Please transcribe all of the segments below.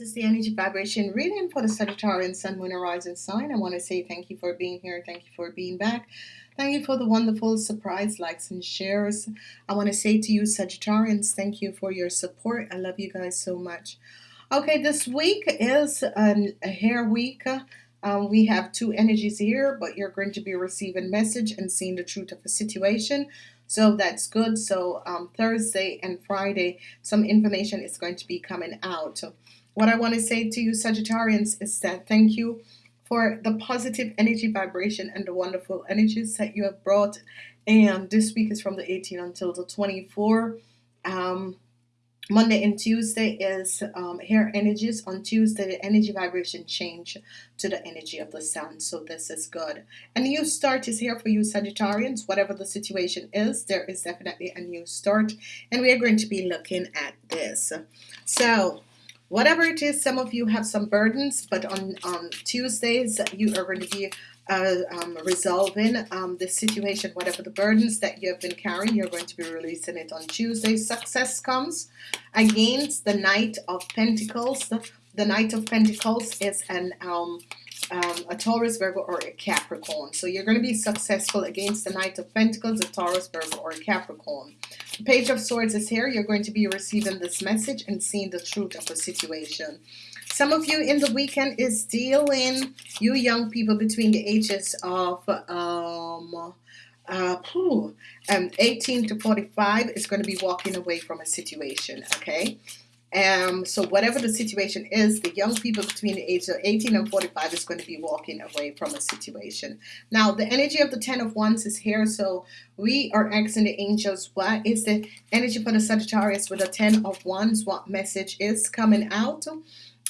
This is the energy vibration reading for the Sagittarian Sun, Moon, and Rising sign. I want to say thank you for being here. Thank you for being back. Thank you for the wonderful surprise likes and shares. I want to say to you, Sagittarians, thank you for your support. I love you guys so much. Okay, this week is an, a hair week. Um, we have two energies here, but you're going to be receiving message and seeing the truth of a situation. So that's good. So um, Thursday and Friday, some information is going to be coming out. What I want to say to you, Sagittarians, is that thank you for the positive energy vibration and the wonderful energies that you have brought. And this week is from the 18th until the 24. Um, Monday and Tuesday is um, hair energies. On Tuesday, the energy vibration change to the energy of the sun. So this is good. A new start is here for you, Sagittarians. Whatever the situation is, there is definitely a new start. And we are going to be looking at this. So whatever it is, some of you have some burdens, but on, on Tuesdays, you are going to be uh, um, resolving um, the situation, whatever the burdens that you have been carrying, you're going to be releasing it on Tuesday. Success comes against the Knight of Pentacles. The, the Knight of Pentacles is an um, um, a Taurus, Virgo, or a Capricorn. So you're going to be successful against the Knight of Pentacles, a Taurus, Virgo, or a Capricorn. The Page of Swords is here. You're going to be receiving this message and seeing the truth of the situation. Some of you in the weekend is dealing, you young people between the ages of um, uh, um, 18 to 45 is going to be walking away from a situation, okay? Um, so whatever the situation is, the young people between the age of 18 and 45 is going to be walking away from a situation. Now, the energy of the 10 of Wands is here, so we are asking the angels, what is the energy for the Sagittarius with the 10 of Wands? What message is coming out?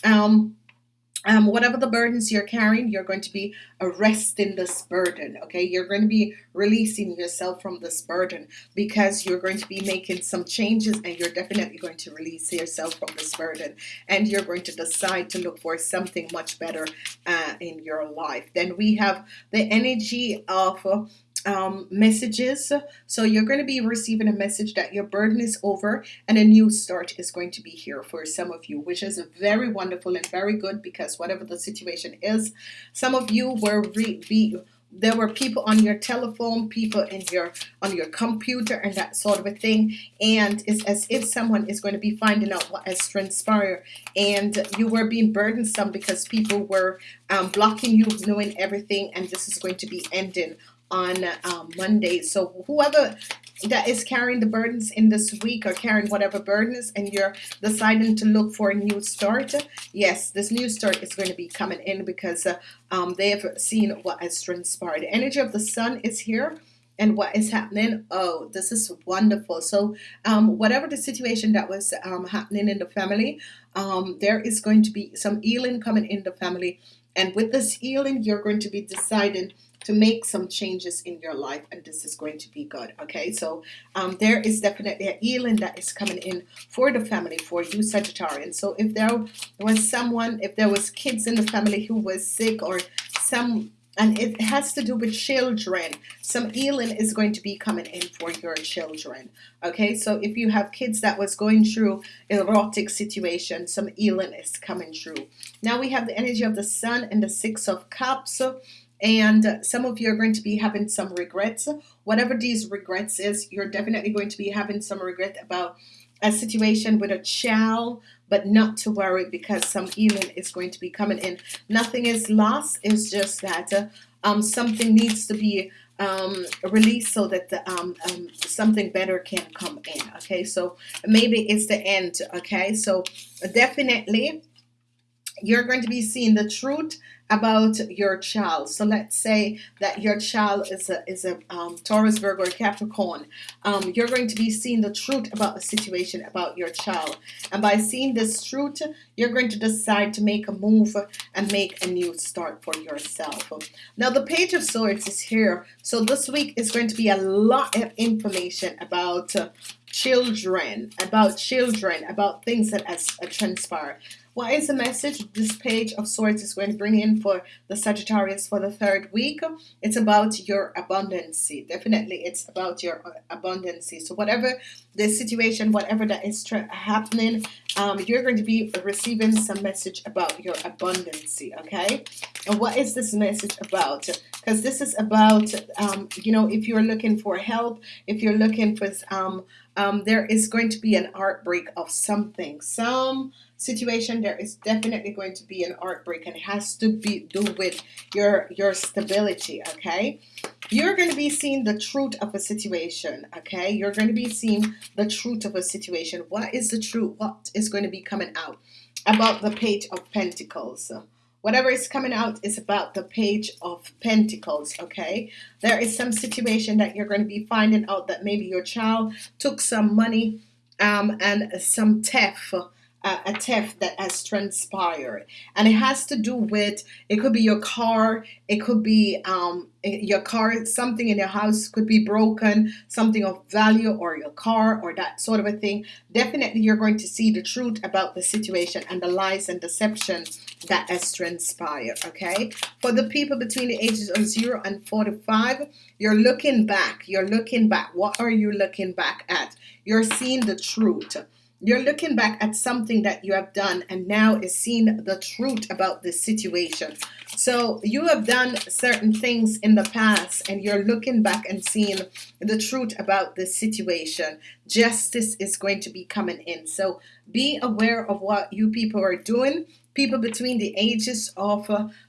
Um, um, whatever the burdens you're carrying, you're going to be arresting this burden. Okay, you're going to be releasing yourself from this burden because you're going to be making some changes and you're definitely going to release yourself from this burden and you're going to decide to look for something much better uh, in your life. Then we have the energy of um, messages. So you're going to be receiving a message that your burden is over and a new start is going to be here for some of you, which is very wonderful and very good because whatever the situation is, some of you were be there were people on your telephone people in your on your computer and that sort of a thing and it's as if someone is going to be finding out what has transpired and you were being burdensome because people were um, blocking you knowing everything and this is going to be ending on um, Monday. So whoever that is carrying the burdens in this week or carrying whatever burdens and you're deciding to look for a new start yes this new start is going to be coming in because uh, um, they have seen what has transpired. The energy of the sun is here and what is happening oh this is wonderful. So um, whatever the situation that was um, happening in the family um, there is going to be some healing coming in the family. And with this healing you're going to be deciding to make some changes in your life and this is going to be good okay? So um, there is definitely a healing that is coming in for the family for you Sagittarian so if there was someone if there was kids in the family who was sick or some and it has to do with children some healing is going to be coming in for your children okay? So if you have kids that was going through erotic situation some healing is coming through. Now we have the energy of the sun and the six of cups and some of you are going to be having some regrets. Whatever these regrets is you're definitely going to be having some regret about a situation with a child but not to worry because some healing is going to be coming in. Nothing is lost it's just that uh, um, something needs to be um, released so that the, um, um, something better can come in okay? So maybe it's the end okay? So definitely you're going to be seeing the truth about your child. So let's say that your child is a, is a um, Taurus, Virgo, or Capricorn. Um, you're going to be seeing the truth about the situation about your child. And by seeing this truth, you're going to decide to make a move and make a new start for yourself. Now the Page of Swords is here. So this week is going to be a lot of information about uh, children, about children, about things that has uh, transpired. what is the message this page of swords is going to bring in for the Sagittarius for the third week? It's about your abundance definitely it's about your uh, abundance so whatever the situation whatever that is happening um, you're going to be receiving some message about your abundance okay? And what is this message about? Because this is about um, you know if you're looking for help if you're looking for um, um, there is going to be an heartbreak of something some situation there is definitely going to be an heartbreak and it has to be do with your your stability okay? You're going to be seeing the truth of a situation okay? You're going to be seeing the truth of a situation. What is the truth? What is going to be coming out about the page of Pentacles whatever is coming out is about the page of Pentacles okay? There is some situation that you're going to be finding out that maybe your child took some money um, and some theft uh, a theft that has transpired. And it has to do with it could be your car it could be um, your car something in your house could be broken something of value or your car or that sort of a thing. Definitely you're going to see the truth about the situation and the lies and deception that has transpired okay? For the people between the ages of 0 and 45 you're looking back. You're looking back. What are you looking back at? You're seeing the truth you're looking back at something that you have done and now is seeing the truth about this situation. So you have done certain things in the past and you're looking back and seeing the truth about this situation. Justice is going to be coming in. So be aware of what you people are doing. People between the ages of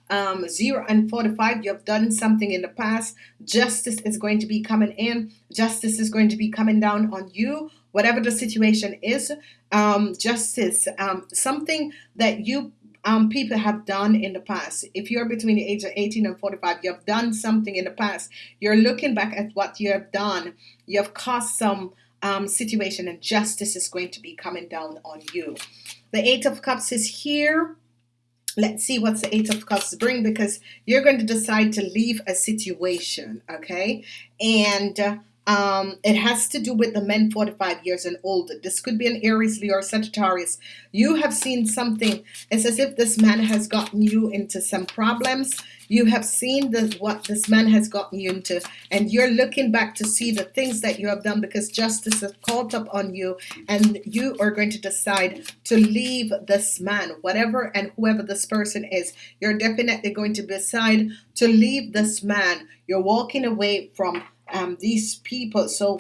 um, 0 and 45, you have done something in the past. Justice is going to be coming in. Justice is going to be coming down on you whatever the situation is um, justice um, something that you um, people have done in the past. If you're between the age of 18 and 45 you have done something in the past. You're looking back at what you have done. You have caused some um, situation and justice is going to be coming down on you. The eight of cups is here. Let's see what's the eight of cups bring because you're going to decide to leave a situation okay? And uh, um, it has to do with the men 45 years and older. This could be an Aries, Leo, or Sagittarius. You have seen something. It's as if this man has gotten you into some problems. You have seen the, what this man has gotten you into, and you're looking back to see the things that you have done because justice has caught up on you, and you are going to decide to leave this man, whatever and whoever this person is. You're definitely going to decide to leave this man. You're walking away from um, these people. So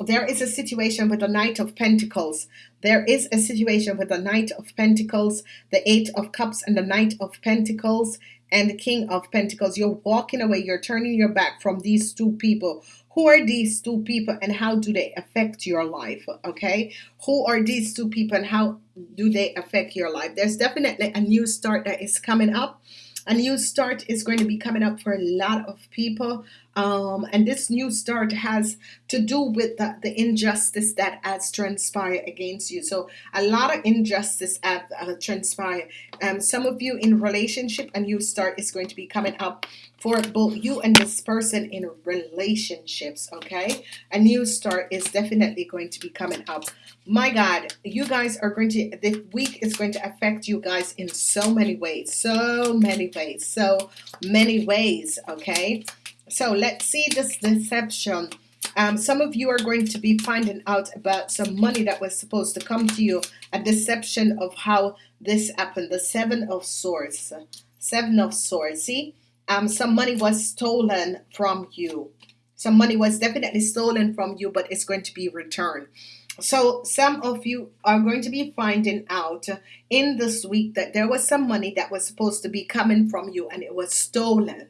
there is a situation with the Knight of Pentacles. There is a situation with the Knight of Pentacles, the Eight of Cups, and the Knight of Pentacles, and the King of Pentacles. You're walking away. You're turning your back from these two people. Who are these two people and how do they affect your life? Okay. Who are these two people and how do they affect your life? There's definitely a new start that is coming up. A new start is going to be coming up for a lot of people. Um, and this new start has to do with the, the injustice that has transpired against you. So a lot of injustice have uh, transpired. Um, some of you in relationship, a new start is going to be coming up for both you and this person in relationships. Okay, a new start is definitely going to be coming up. My God, you guys are going to this week is going to affect you guys in so many ways, so many ways, so many ways. Okay. So let's see this deception. Um, some of you are going to be finding out about some money that was supposed to come to you. A deception of how this happened. The Seven of Swords. Seven of Swords. See, um, some money was stolen from you. Some money was definitely stolen from you, but it's going to be returned. So some of you are going to be finding out in this week that there was some money that was supposed to be coming from you and it was stolen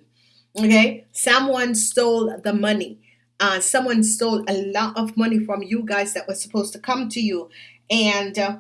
okay? Someone stole the money. Uh, someone stole a lot of money from you guys that was supposed to come to you. And uh,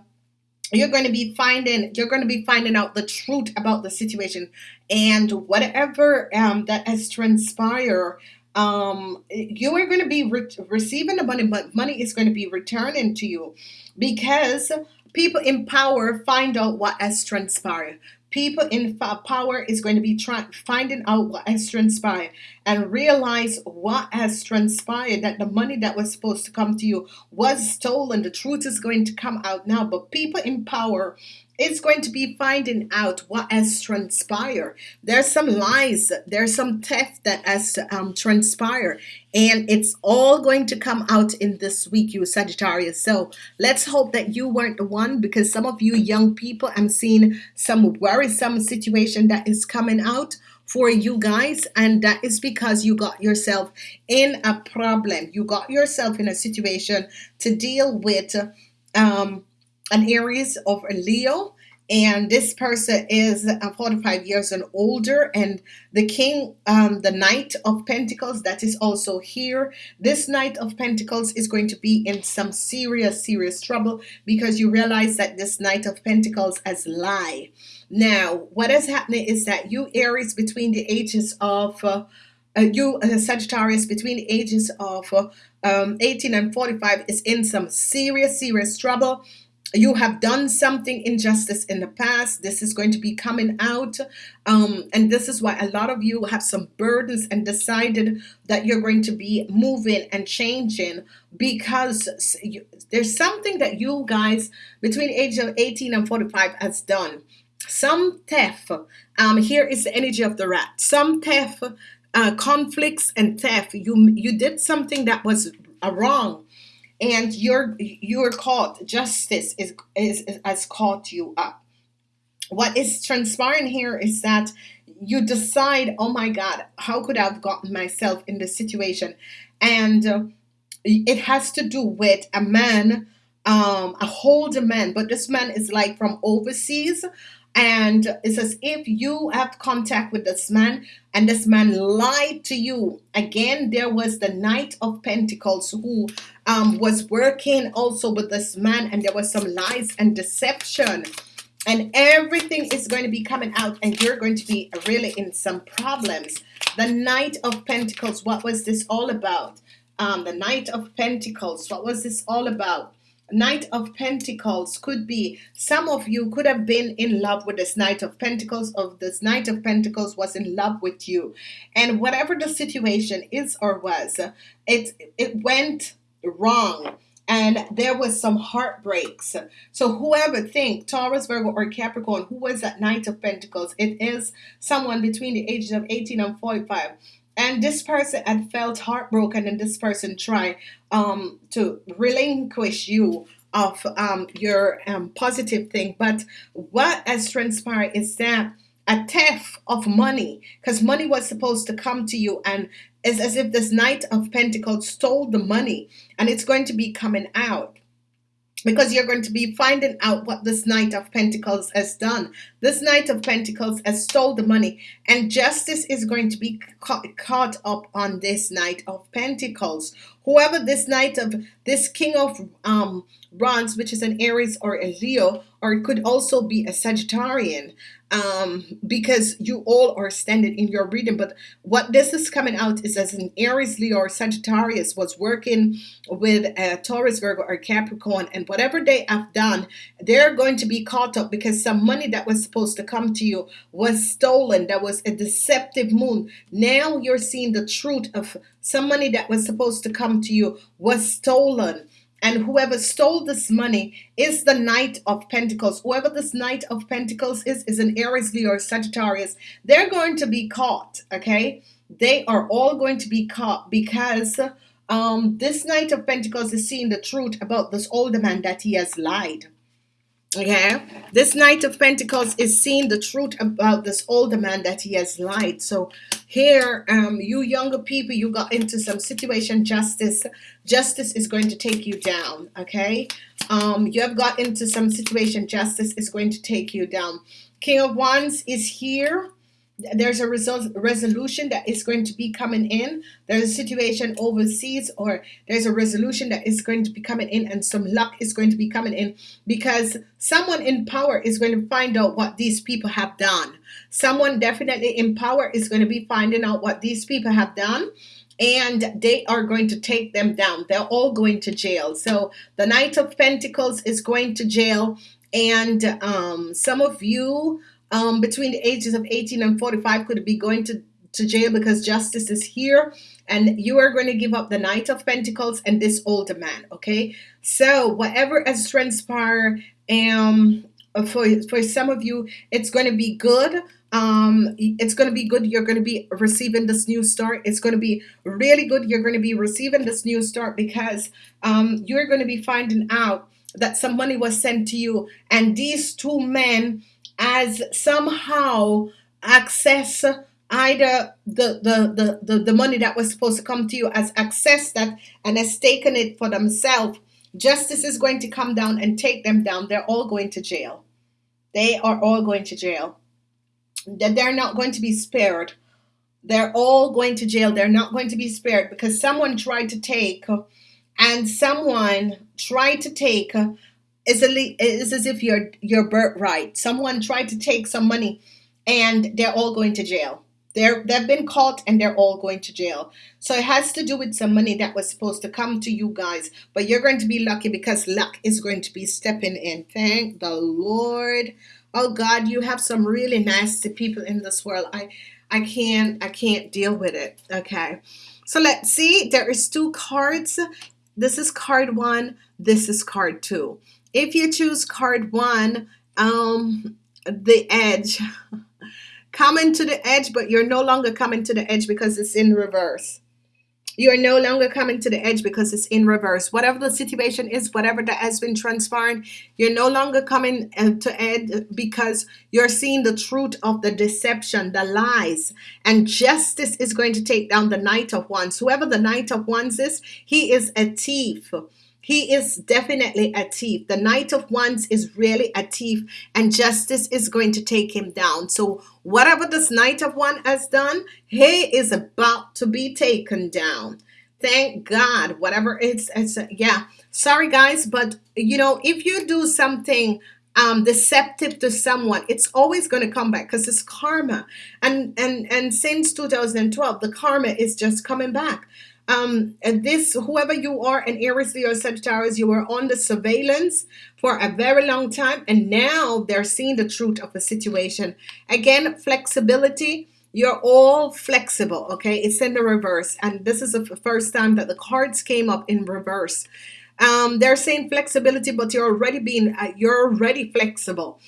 you're going to be finding you're going to be finding out the truth about the situation. And whatever um, that has transpired um, you are going to be re receiving the money but money is going to be returning to you. Because people in power find out what has transpired people in power is going to be trying finding out what has transpired and realize what has transpired that the money that was supposed to come to you was stolen. The truth is going to come out now but people in power is going to be finding out what has transpired. There's some lies, there's some theft that has um, transpired, and it's all going to come out in this week, you Sagittarius. So let's hope that you weren't the one because some of you young people, I'm seeing some worrisome situation that is coming out for you guys and that is because you got yourself in a problem you got yourself in a situation to deal with um, an Aries of Leo and this person is uh, 45 years and older and the king um, the knight of pentacles that is also here. This knight of pentacles is going to be in some serious serious trouble because you realize that this knight of pentacles has lie. Now what is happening is that you Aries between the ages of uh, uh, you uh, Sagittarius between the ages of uh, um, 18 and 45 is in some serious serious trouble you have done something injustice in the past. This is going to be coming out. Um, and this is why a lot of you have some burdens and decided that you're going to be moving and changing because you, there's something that you guys between age of 18 and 45 has done. Some theft um, here is the energy of the rat. Some theft uh, conflicts and theft. You you did something that was a wrong and you're you're caught justice is, is, has caught you up. What is transpiring here is that you decide oh my god how could i have gotten myself in this situation? And uh, it has to do with a man um a older man but this man is like from overseas and it says if you have contact with this man and this man lied to you again there was the knight of pentacles who um, was working also with this man and there was some lies and deception. And everything is going to be coming out and you're going to be really in some problems. The knight of pentacles what was this all about? Um, the knight of pentacles what was this all about Knight of Pentacles could be some of you could have been in love with this Knight of Pentacles of this Knight of Pentacles was in love with you. And whatever the situation is or was it it went wrong. And there was some heartbreaks. So whoever think Taurus Virgo or Capricorn who was that Knight of Pentacles? It is someone between the ages of 18 and 45 and this person had felt heartbroken and this person tried um, to relinquish you of um, your um, positive thing. But what has transpired is that a theft of money because money was supposed to come to you and it's as if this knight of pentacles stole the money and it's going to be coming out because you're going to be finding out what this Knight of Pentacles has done. This Knight of Pentacles has stole the money and justice is going to be ca caught up on this Knight of Pentacles. Whoever this Knight of this King of um, Bronze, which is an Aries or a Leo, or it could also be a Sagittarian um, because you all are standing in your reading. But what this is coming out is as an Aries, Leo, or Sagittarius was working with a Taurus, Virgo, or Capricorn, and whatever they have done, they're going to be caught up because some money that was supposed to come to you was stolen. That was a deceptive moon. Now you're seeing the truth of some money that was supposed to come to you was stolen and whoever stole this money is the Knight of Pentacles. Whoever this Knight of Pentacles is, is an Aries, Leo, or Sagittarius. They're going to be caught, okay? They are all going to be caught because um, this Knight of Pentacles is seeing the truth about this older man that he has lied. Okay, this Knight of Pentacles is seeing the truth about this older man that he has lied. So here, um, you younger people, you got into some situation justice. Justice is going to take you down. Okay, um, you have got into some situation justice is going to take you down. King of Wands is here there's a result resolution that is going to be coming in. There's a situation overseas or there's a resolution that is going to be coming in and some luck is going to be coming in because someone in power is going to find out what these people have done. Someone definitely in power is going to be finding out what these people have done and they are going to take them down. They're all going to jail. So the knight of pentacles is going to jail and um, some of you um, between the ages of 18 and 45 could be going to, to jail because justice is here and you are going to give up the Knight of Pentacles and this older man, okay? So whatever has transpired um, for for some of you it's going to be good. Um it's going to be good. You're going to be receiving this new start. It's going to be really good. You're going to be receiving this new start because um you're going to be finding out that some money was sent to you and these two men as somehow access either the, the the the the money that was supposed to come to you as access that and has taken it for themselves justice is going to come down and take them down. They're all going to jail. They are all going to jail. That they're not going to be spared. They're all going to jail. They're not going to be spared because someone tried to take and someone tried to take is it's as if your your birthright someone tried to take some money and they're all going to jail they're, they've been caught and they're all going to jail. So it has to do with some money that was supposed to come to you guys. But you're going to be lucky because luck is going to be stepping in. Thank the Lord. Oh God, you have some really nasty people in this world. I I can't I can't deal with it. Okay. So let's see. There is two cards. This is card one. This is card two. If you choose card one, um, the edge. coming to the edge, but you're no longer coming to the edge because it's in reverse. You are no longer coming to the edge because it's in reverse. Whatever the situation is, whatever that has been transpiring, you're no longer coming uh, to edge because you're seeing the truth of the deception, the lies, and justice is going to take down the Knight of Wands. Whoever the Knight of Wands is, he is a thief. He is definitely a thief. The Knight of Wands is really a thief, and justice is going to take him down. So, whatever this Knight of Wands has done, he is about to be taken down. Thank God. Whatever it's, it's yeah. Sorry, guys, but you know, if you do something um, deceptive to someone, it's always going to come back because it's karma. And and and since 2012, the karma is just coming back um, and this, whoever you are, an Aries, Leo, Sagittarius, you were on the surveillance for a very long time, and now they're seeing the truth of the situation. Again, flexibility. You're all flexible, okay? It's in the reverse, and this is the first time that the cards came up in reverse. Um, they're saying flexibility, but you're already being, uh, you're already flexible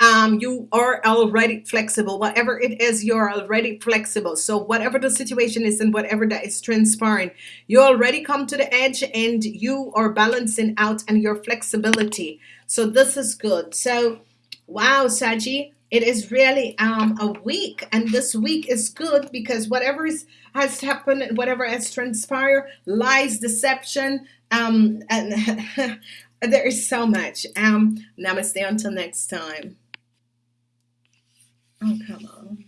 um, you are already flexible. Whatever it is, you're already flexible. So whatever the situation is and whatever that is transpiring, you already come to the edge and you are balancing out and your flexibility. So this is good. So wow, Saji, it is really um, a week and this week is good because whatever is, has happened, whatever has transpired, lies, deception, um, and there is so much. Um, namaste until next time. Oh, come on.